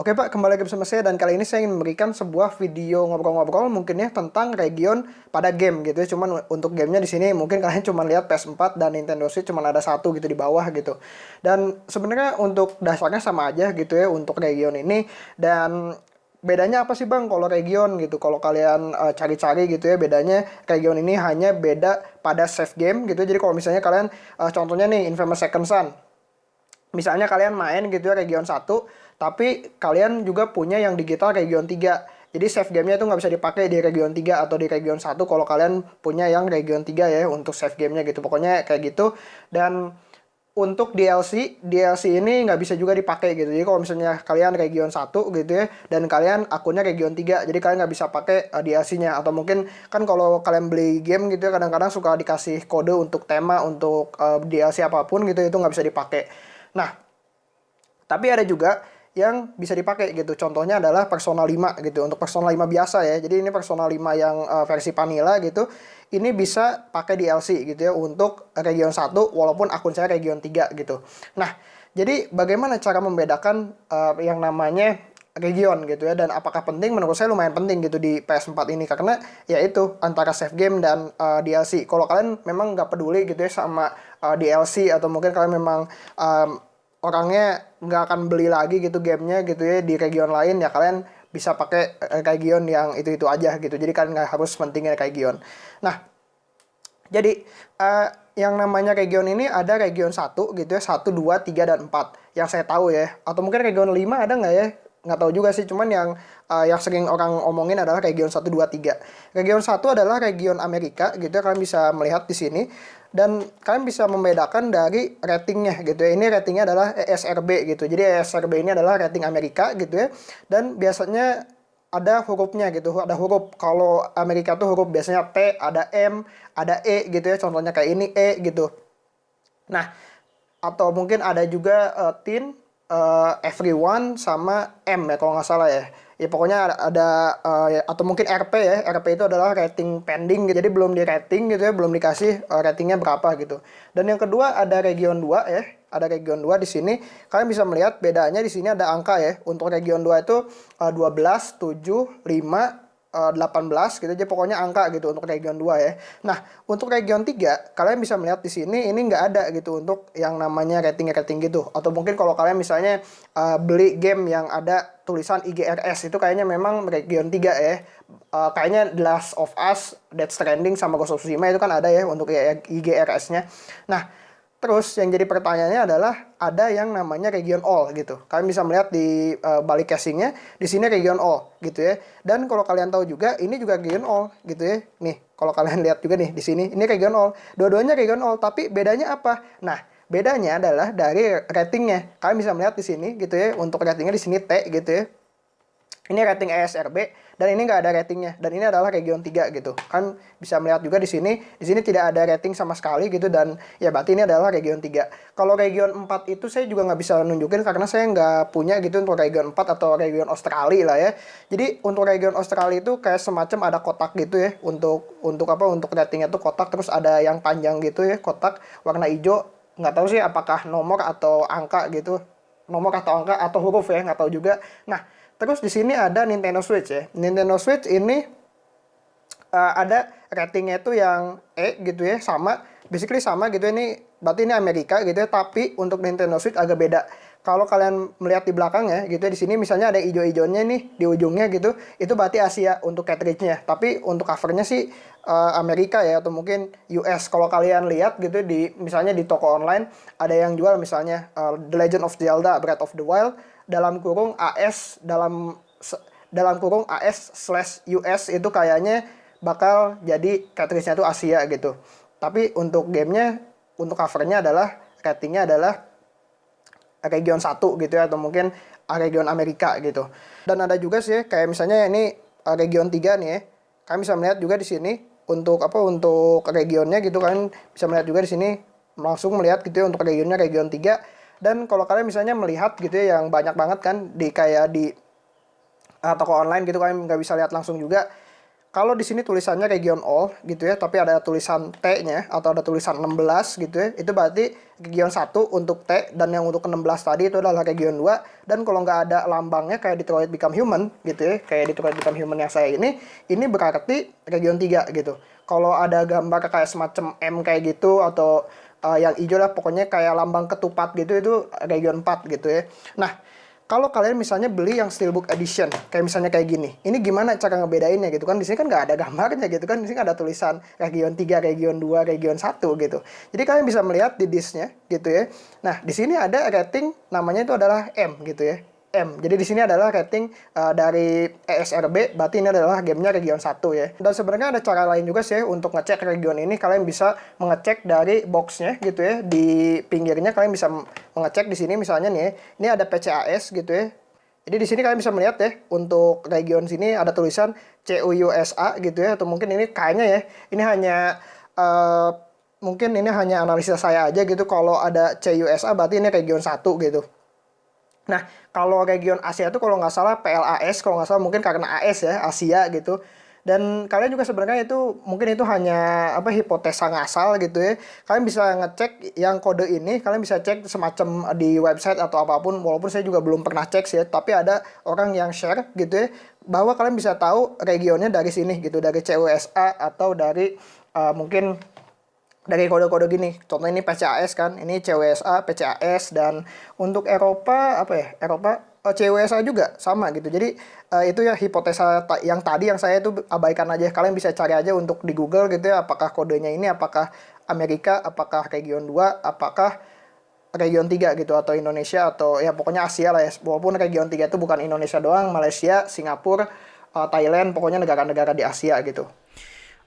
Oke Pak, kembali lagi bersama saya dan kali ini saya ingin memberikan sebuah video ngobrol-ngobrol mungkin ya tentang region pada game gitu ya. Cuman untuk gamenya di sini mungkin kalian cuma lihat PS4 dan Nintendo Switch cuma ada satu gitu di bawah gitu. Dan sebenarnya untuk dasarnya sama aja gitu ya untuk region ini dan bedanya apa sih bang kalau region gitu kalau kalian uh, cari-cari gitu ya bedanya region ini hanya beda pada save game gitu jadi kalau misalnya kalian uh, contohnya nih Infamous Second Son misalnya kalian main gitu ya region 1 tapi kalian juga punya yang digital region 3. Jadi save gamenya itu nggak bisa dipakai di region 3 atau di region 1 kalau kalian punya yang region 3 ya untuk save gamenya gitu. Pokoknya kayak gitu. Dan untuk DLC, DLC ini nggak bisa juga dipakai gitu. Jadi kalau misalnya kalian region 1 gitu ya, dan kalian akunnya region 3, jadi kalian nggak bisa pakai uh, eh, DLC-nya. Atau mungkin kan kalau kalian beli game gitu ya, kadang-kadang suka dikasih kode untuk tema, untuk uh, eh, DLC apa pun gitu, itu nggak bisa dipakai. Nah, tapi ada juga yang bisa dipakai gitu. Contohnya adalah Persona 5 gitu. Untuk Persona 5 biasa ya. Jadi ini Persona 5 yang uh, versi vanilla gitu. Ini bisa pakai DLC gitu ya untuk region 1 walaupun akun saya region 3 gitu. Nah, jadi bagaimana cara membedakan uh, yang namanya region gitu ya dan apakah penting menurut saya lumayan penting gitu di PS4 ini karena ya itu antara save game dan uh, DLC kalau kalian memang nggak peduli gitu ya sama uh, DLC atau mungkin kalian memang um, orangnya nggak akan beli lagi gitu gamenya gitu ya di region lain ya kalian bisa pakai eh, region yang itu itu aja gitu. Jadi kalian nggak harus pentingnya region. Nah jadi uh, yang namanya region ini ada region 1 gitu ya 1, 2, 3, dan 4 yang saya tahu ya atau mungkin region 5 ada nggak ya nggak tahu juga sih cuman yang uh, yang sering orang omongin adalah region 1, 2, 3 region 1 adalah region Amerika gitu ya kalian bisa melihat di sini dan kalian bisa membedakan dari ratingnya gitu ya. Ini ratingnya adalah ESRB gitu. Jadi ESRB ini adalah rating Amerika gitu ya. Dan biasanya ada hurufnya gitu. Ada huruf kalau Amerika tuh huruf biasanya T, ada M, ada E gitu ya. Contohnya kayak ini E gitu. Nah, atau mungkin ada juga uh, teen, uh, everyone sama M ya kalau nggak salah ya. Ya pokoknya ada, ada uh, atau mungkin RP ya. RP itu adalah rating pending gitu. Jadi belum di rating gitu ya belum dikasih uh, ratingnya berapa gitu. Dan yang kedua ada region 2 ya. Ada region 2 di sini. Kalian bisa melihat bedanya di sini ada angka ya. Untuk region 2 itu uh, 12 7 5 18 eh, gitu aja pokoknya angka gitu untuk region 2 ya. Nah, untuk region 3 kalian bisa melihat di sini ini nggak ada gitu untuk yang namanya rating-rating gitu. Atau mungkin kalau kalian misalnya uh, beli game yang ada tulisan IGRS itu kayaknya memang region 3 ya. Uh, kayaknya The Last of Us, Dead Stranding sama Ghost of Tsushima itu kan ada ya untuk IGRS-nya. Nah, Terus yang jadi pertanyaannya adalah ada yang namanya region all gitu. Kalian bisa melihat di uh, balik casingnya di sini region all gitu ya. Dan kalau kalian tahu juga ini juga region all gitu ya. Nih kalau kalian lihat juga nih di sini ini region all. Dua-duanya region all tapi bedanya apa? Nah bedanya adalah dari ratingnya. Kalian bisa melihat di sini gitu ya. Untuk ratingnya di sini T gitu ya. Ini rating ESRB dan ini nggak ada ratingnya dan ini adalah region 3 gitu. Kan bisa melihat juga di sini, di sini tidak ada rating sama sekali gitu dan ya berarti ini adalah region 3. Kalau region 4 itu saya juga nggak bisa nunjukin karena saya nggak punya gitu untuk region 4 atau region Australia lah ya. Jadi untuk region Australia itu kayak semacam ada kotak gitu ya untuk untuk apa untuk ratingnya tuh kotak terus ada yang panjang gitu ya kotak warna hijau nggak tahu sih apakah nomor atau angka gitu nomor atau angka atau huruf ya nggak tahu juga. Nah Terus di sini ada Nintendo Switch ya. Nintendo Switch ini uh, ada ratingnya itu yang E gitu ya, sama. Basically sama gitu ini berarti ini Amerika gitu ya, tapi untuk Nintendo Switch agak beda. Kalau kalian melihat di belakangnya gitu ya, di sini misalnya ada hijau-hijaunya nih di ujungnya gitu, itu berarti Asia untuk cartridge-nya. Tapi untuk covernya sih uh, Amerika ya atau mungkin US. Kalau kalian lihat gitu di misalnya di toko online ada yang jual misalnya uh, The Legend of Zelda Breath of the Wild dalam kurung AS dalam dalam kurung AS slash US itu kayaknya bakal jadi cartridge-nya itu Asia gitu. Tapi untuk gamenya, untuk covernya adalah ratingnya adalah region 1 gitu ya, atau mungkin region Amerika gitu. Dan ada juga sih kayak misalnya ini region 3 nih ya. Kalian bisa melihat juga di sini untuk apa untuk regionnya gitu kan bisa melihat juga di sini langsung melihat gitu ya untuk regionnya region 3 dan kalau kalian misalnya melihat gitu ya yang banyak banget kan di kayak di uh, toko online gitu kalian nggak bisa lihat langsung juga kalau di sini tulisannya region all gitu ya, tapi ada tulisan T-nya atau ada tulisan 16 gitu ya, itu berarti region 1 untuk T dan yang untuk 16 tadi itu adalah region 2 dan kalau nggak ada lambangnya kayak Detroit Become Human gitu ya, kayak Detroit Become Human yang saya ini, ini berarti region 3 gitu. Kalau ada gambar kayak semacam M kayak gitu atau uh, yang hijau lah pokoknya kayak lambang ketupat gitu itu region 4 gitu ya. Nah, kalau kalian misalnya beli yang steelbook edition kayak misalnya kayak gini ini gimana cara ngebedainnya gitu kan? Di sini kan nggak ada gambarnya gitu kan? Di sini ada tulisan region 3 region 2 region 1 gitu. Jadi kalian bisa melihat di disknya gitu ya. Nah di sini ada rating namanya itu adalah M gitu ya M. Jadi di sini adalah rating uh, dari ESRB, berarti ini adalah gamenya region 1 ya. Dan sebenarnya ada cara lain juga sih untuk ngecek region ini. Kalian bisa mengecek dari boxnya gitu ya. Di pinggirnya kalian bisa mengecek di sini misalnya nih, ini ada PCAS gitu ya. Jadi di sini kalian bisa melihat ya, untuk region sini ada tulisan CUUSA gitu ya, atau mungkin ini kayaknya ya, ini hanya uh, mungkin ini hanya analisa saya aja gitu. Kalau ada CUSA berarti ini region 1 gitu. Nah, kalau region Asia itu kalau nggak salah PLAS, kalau nggak salah mungkin karena AS ya, Asia gitu. Dan kalian juga sebenarnya itu mungkin itu hanya apa hipotesa ngasal gitu ya. Kalian bisa ngecek yang kode ini, kalian bisa cek semacam di website atau apa pun walaupun saya juga belum pernah cek sih ya, tapi ada orang yang share gitu ya bahwa kalian bisa tahu regionnya dari sini gitu, dari CUSA atau dari uh, mungkin dari kode-kode gini. Contoh ini PCAS kan, ini CWSA, PCAS dan untuk Eropa apa ya? Eropa oh, CWSA juga sama gitu. Jadi uh, itu ya hipotesa ta yang tadi yang saya itu abaikan aja. Kalian bisa cari aja untuk di Google gitu ya apakah kodenya ini apakah Amerika, apakah region 2, apakah region 3 gitu atau Indonesia atau ya pokoknya Asia lah ya. Walaupun region 3 itu bukan Indonesia doang, Malaysia, Singapura, uh, Thailand, pokoknya negara-negara di Asia gitu.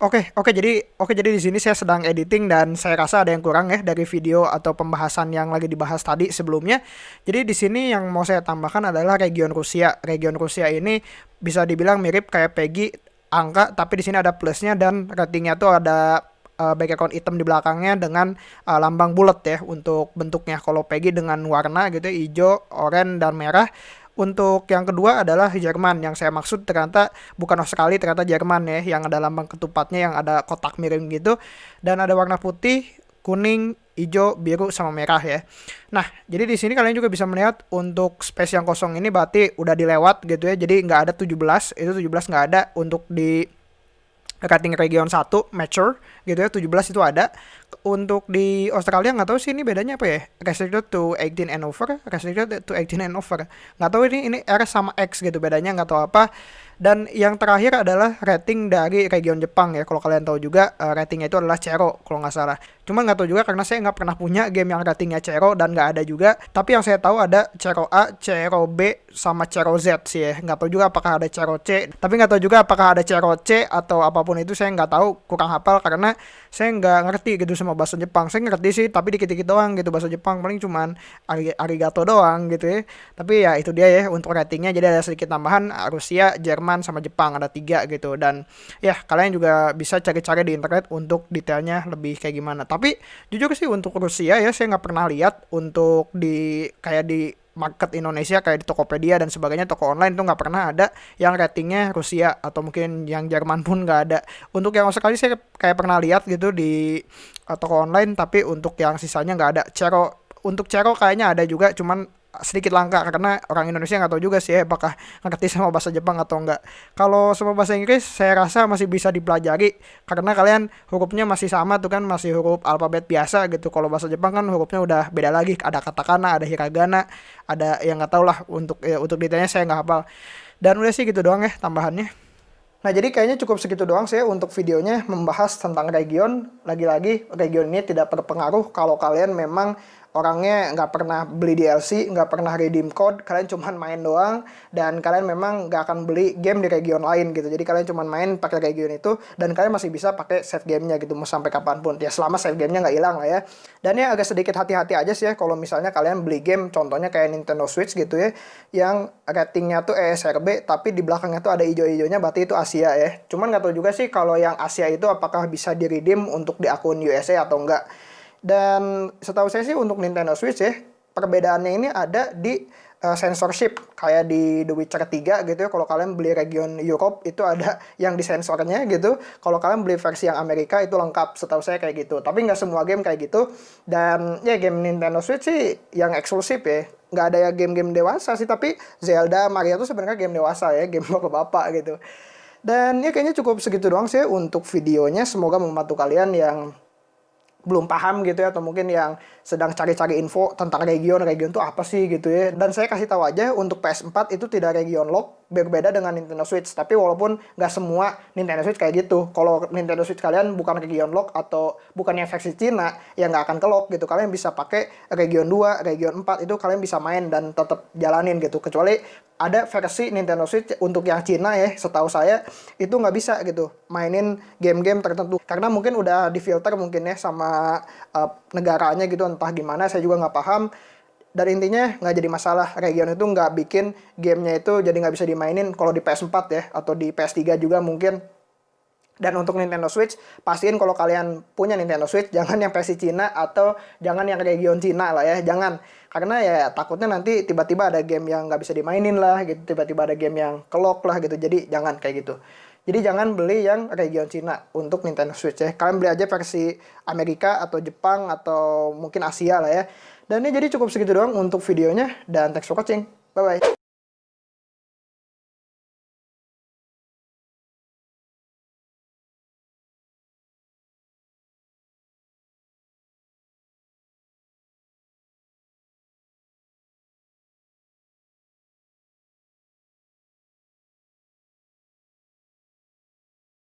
Oke, oke jadi oke jadi di sini saya sedang editing dan saya rasa ada yang kurang ya dari video atau pembahasan yang lagi dibahas tadi sebelumnya. Jadi di sini yang mau saya tambahkan adalah region Rusia. Region Rusia ini bisa dibilang mirip kayak Peggy angka tapi di sini ada plusnya dan ratingnya tuh ada uh, background hitam di belakangnya dengan uh, lambang bulat ya untuk bentuknya. Kalau Peggy dengan warna gitu hijau, oranye dan merah. Untuk yang kedua adalah Jerman yang saya maksud ternyata bukan Australia ternyata Jerman ya yang ada lambang ketupatnya yang ada kotak miring gitu dan ada warna putih, kuning, hijau, biru sama merah ya. Nah, jadi di sini kalian juga bisa melihat untuk space yang kosong ini berarti udah dilewat gitu ya. Jadi nggak ada 17, itu 17 nggak ada untuk di rating region 1 mature gitu ya 17 itu ada untuk di Australia nggak tahu sih ini bedanya apa ya restricted to 18 and over restricted to 18 and over nggak tahu ini ini R sama X gitu bedanya nggak tahu apa dan yang terakhir adalah rating dari region Jepang ya kalau kalian tahu juga uh, ratingnya itu adalah Cero kalau nggak salah Cuma nggak tahu juga karena saya nggak pernah punya game yang ratingnya Cero dan nggak ada juga. Tapi yang saya tahu ada Cero A, Cero B, sama Cero Z sih ya. Nggak tahu juga apakah ada Cero C. Tapi nggak tahu juga apakah ada Cero C atau apa pun itu saya nggak tahu. Kurang hafal karena saya nggak ngerti gitu sama bahasa Jepang. Saya ngerti sih tapi dikit-dikit doang gitu bahasa Jepang. Paling cuman arigato doang gitu ya. Tapi ya itu dia ya untuk ratingnya. Jadi ada sedikit tambahan Rusia, Jerman, sama Jepang ada tiga gitu. Dan ya kalian juga bisa cari-cari di internet untuk detailnya lebih kayak gimana. Tapi jujur sih untuk Rusia ya saya nggak pernah lihat untuk di kayak di market Indonesia kayak di Tokopedia dan sebagainya toko online tuh nggak pernah ada yang ratingnya Rusia atau mungkin yang Jerman pun nggak ada. Untuk yang sekali saya kayak pernah lihat gitu di uh, toko online tapi untuk yang sisanya nggak ada. Cero untuk Cero kayaknya ada juga cuman sedikit langka karena orang Indonesia nggak tahu juga sih ya, apakah ngerti sama bahasa Jepang atau enggak. Kalau sama bahasa Inggris saya rasa masih bisa dipelajari karena kalian hurufnya masih sama tuh kan masih huruf alfabet biasa gitu. Kalau bahasa Jepang kan hurufnya udah beda lagi, ada katakana, ada hiragana, ada yang nggak tahu lah untuk ya, untuk detailnya saya nggak hafal. Dan udah sih gitu doang ya tambahannya. Nah, jadi kayaknya cukup segitu doang sih untuk videonya membahas tentang region. Lagi-lagi, region ini tidak berpengaruh kalau kalian memang orangnya nggak pernah beli DLC, nggak pernah redeem code, kalian cuman main doang dan kalian memang nggak akan beli game di region lain gitu. Jadi kalian cuman main pakai region itu dan kalian masih bisa pakai save gamenya gitu mau sampai kapan pun. Ya selama save gamenya nggak hilang lah ya. Dan ya agak sedikit hati-hati aja sih ya kalau misalnya kalian beli game contohnya kayak Nintendo Switch gitu ya yang ratingnya tuh ESRB tapi di belakangnya tuh ada ijo-ijonya berarti itu Asia ya. Cuman nggak tahu juga sih kalau yang Asia itu apakah bisa di untuk di akun USA atau enggak. Dan setahu saya sih untuk Nintendo Switch ya, perbedaannya ini ada di uh, censorship kayak di The Witcher 3 gitu ya kalau kalian beli region Europe itu ada yang disensornya gitu. Kalau kalian beli versi yang Amerika itu lengkap setahu saya kayak gitu. Tapi nggak semua game kayak gitu. Dan ya game Nintendo Switch sih yang eksklusif ya. Nggak ada ya game-game dewasa sih tapi Zelda Mario tuh sebenarnya game dewasa ya game bapak-bapak gitu. Dan ya kayaknya cukup segitu doang sih untuk videonya. Semoga membantu kalian yang belum paham gitu ya atau mungkin yang sedang cari-cari info tentang region region itu apa sih gitu ya. Dan saya kasih tahu aja untuk PS4 itu tidak region lock berbeda dengan Nintendo Switch. Tapi walaupun nggak semua Nintendo Switch kayak gitu. Kalau Nintendo Switch kalian bukan region lock atau bukan yang versi Cina ya nggak akan ke lock gitu. Kalian bisa pakai region 2 region 4 itu kalian bisa main dan tetap jalanin gitu. Kecuali ada versi Nintendo Switch untuk yang Cina ya setahu saya itu nggak bisa gitu mainin game-game tertentu. Karena mungkin udah difilter mungkin ya sama uh, negaranya gitu entah gimana saya juga nggak paham dan intinya nggak jadi masalah region itu nggak bikin gamenya itu jadi nggak bisa dimainin kalau di PS4 ya atau di PS3 juga mungkin dan untuk Nintendo Switch, pastiin kalau kalian punya Nintendo Switch, jangan yang versi Cina atau jangan yang region Cina lah ya, jangan. Karena ya takutnya nanti tiba-tiba ada game yang nggak bisa dimainin lah gitu, tiba-tiba ada game yang kelok lah gitu, jadi jangan kayak gitu. Jadi jangan beli yang region Cina untuk Nintendo Switch ya. Kalian beli aja versi Amerika atau Jepang atau mungkin Asia lah ya. Dan ini jadi cukup segitu doang untuk videonya dan thanks for watching. Bye-bye.